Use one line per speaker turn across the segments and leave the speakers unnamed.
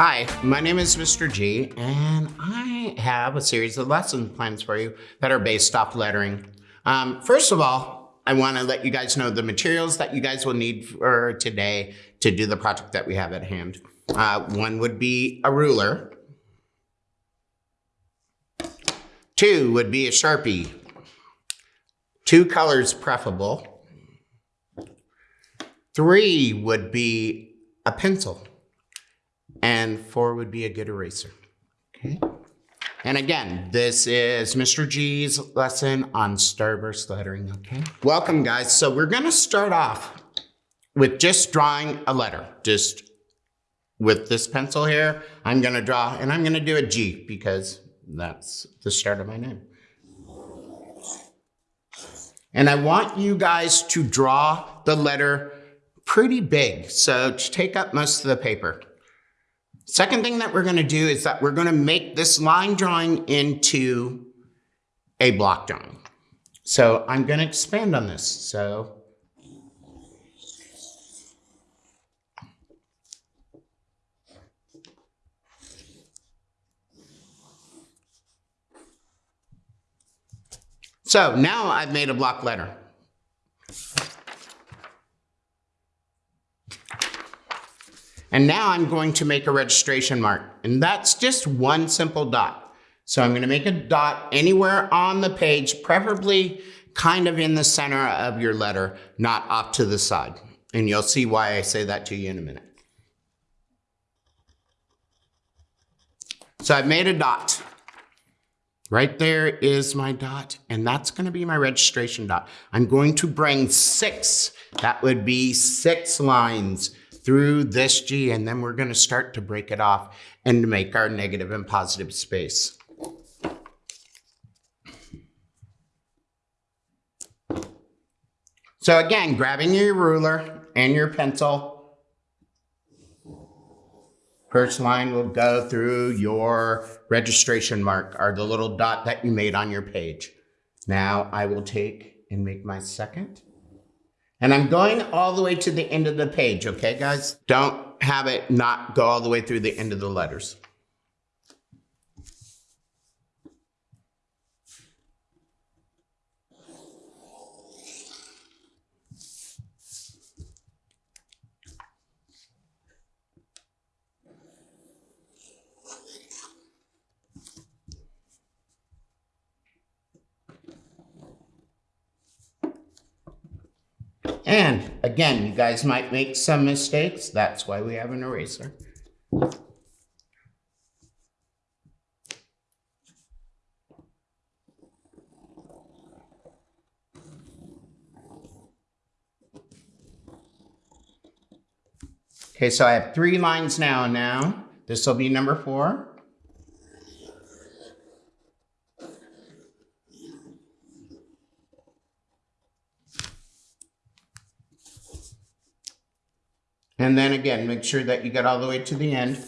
Hi, my name is Mr. G, and I have a series of lesson plans for you that are based off lettering. Um, first of all, I want to let you guys know the materials that you guys will need for today to do the project that we have at hand. Uh, one would be a ruler. Two would be a Sharpie. Two colors preferable. Three would be a pencil and four would be a good eraser. Okay. And again, this is Mr. G's lesson on starburst lettering, okay? Welcome guys. So we're gonna start off with just drawing a letter. Just with this pencil here, I'm gonna draw, and I'm gonna do a G because that's the start of my name. And I want you guys to draw the letter pretty big, so take up most of the paper. Second thing that we're going to do is that we're going to make this line drawing into a block drawing. So I'm going to expand on this. So So now I've made a block letter. And now I'm going to make a registration mark. And that's just one simple dot. So I'm going to make a dot anywhere on the page, preferably kind of in the center of your letter, not off to the side. And you'll see why I say that to you in a minute. So I've made a dot. Right there is my dot, and that's gonna be my registration dot. I'm going to bring six, that would be six lines through this G, and then we're gonna start to break it off and make our negative and positive space. So again, grabbing your ruler and your pencil, first line will go through your registration mark, or the little dot that you made on your page. Now I will take and make my second and I'm going all the way to the end of the page, okay, guys? Don't have it not go all the way through the end of the letters. And again, you guys might make some mistakes. That's why we have an eraser. Okay, so I have three lines now. Now, this will be number four. And then again, make sure that you get all the way to the end.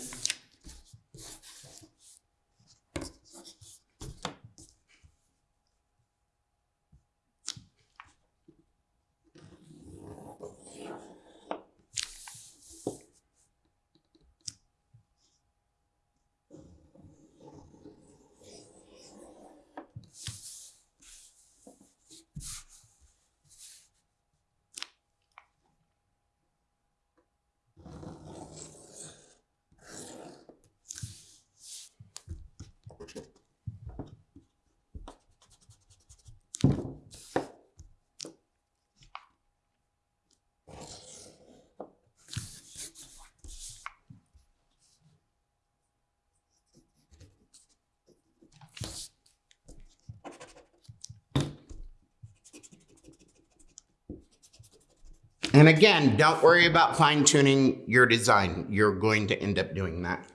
And again, don't worry about fine tuning your design. You're going to end up doing that.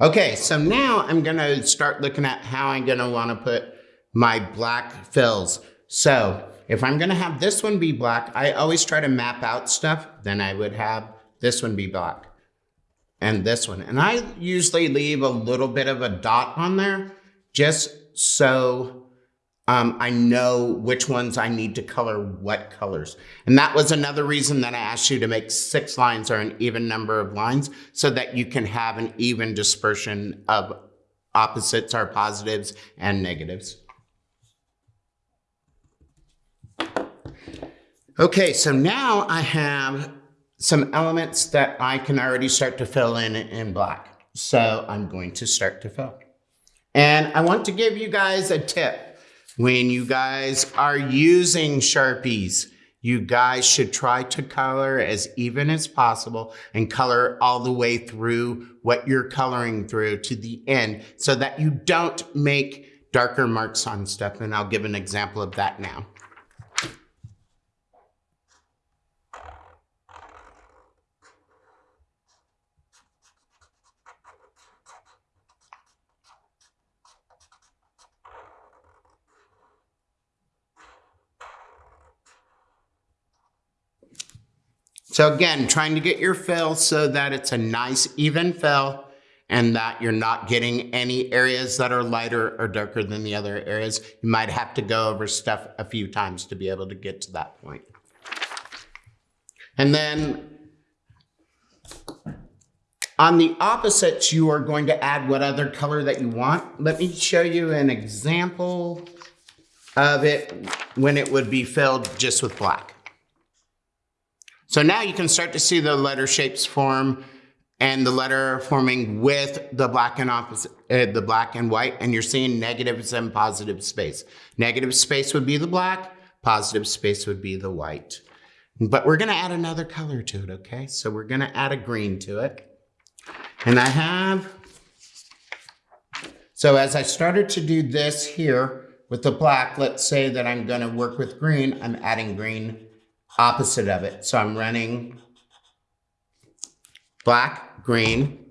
Okay, so now I'm gonna start looking at how I'm gonna wanna put my black fills. So if I'm gonna have this one be black, I always try to map out stuff, then I would have this one be black and this one. And I usually leave a little bit of a dot on there just so um, I know which ones I need to color what colors. And that was another reason that I asked you to make six lines or an even number of lines so that you can have an even dispersion of opposites or positives and negatives. Okay, so now I have some elements that I can already start to fill in in black. So I'm going to start to fill. And I want to give you guys a tip. When you guys are using Sharpies, you guys should try to color as even as possible and color all the way through what you're coloring through to the end so that you don't make darker marks on stuff. And I'll give an example of that now. So again, trying to get your fill so that it's a nice even fill and that you're not getting any areas that are lighter or darker than the other areas. You might have to go over stuff a few times to be able to get to that point. And then on the opposites, you are going to add what other color that you want. Let me show you an example of it when it would be filled just with black. So now you can start to see the letter shapes form and the letter forming with the black and opposite, uh, the black and white, and you're seeing negatives and positive space. Negative space would be the black, positive space would be the white. But we're gonna add another color to it, okay? So we're gonna add a green to it. And I have, so as I started to do this here with the black, let's say that I'm gonna work with green, I'm adding green opposite of it. So I'm running black, green,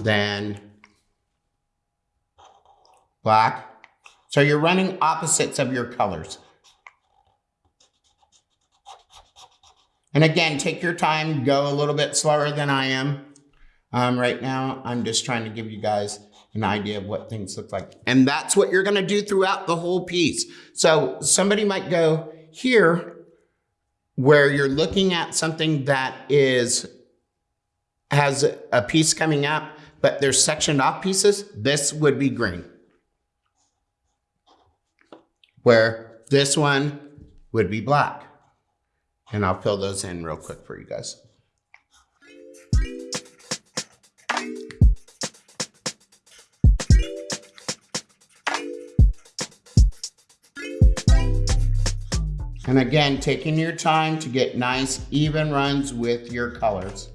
then black. So you're running opposites of your colors. And again, take your time, go a little bit slower than I am. Um, right now, I'm just trying to give you guys an idea of what things look like. And that's what you're gonna do throughout the whole piece. So somebody might go, here, where you're looking at something that is has a piece coming up, but there's sectioned off pieces, this would be green. Where this one would be black. And I'll fill those in real quick for you guys. And again, taking your time to get nice even runs with your colors.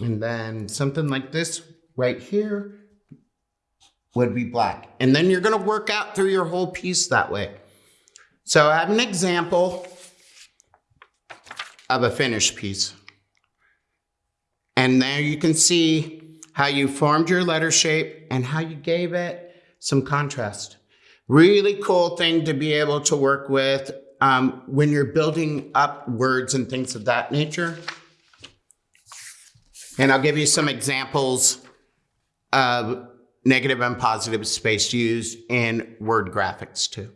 And then something like this right here would be black. And then you're gonna work out through your whole piece that way. So I have an example of a finished piece. And there you can see how you formed your letter shape and how you gave it some contrast. Really cool thing to be able to work with um, when you're building up words and things of that nature. And I'll give you some examples of negative and positive space used in word graphics too.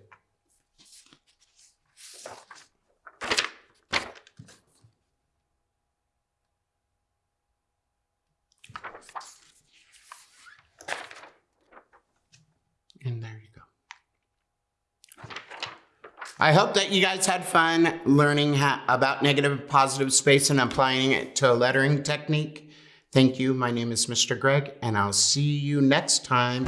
And there you go. I hope that you guys had fun learning about negative positive space and applying it to a lettering technique. Thank you. My name is Mr. Greg, and I'll see you next time.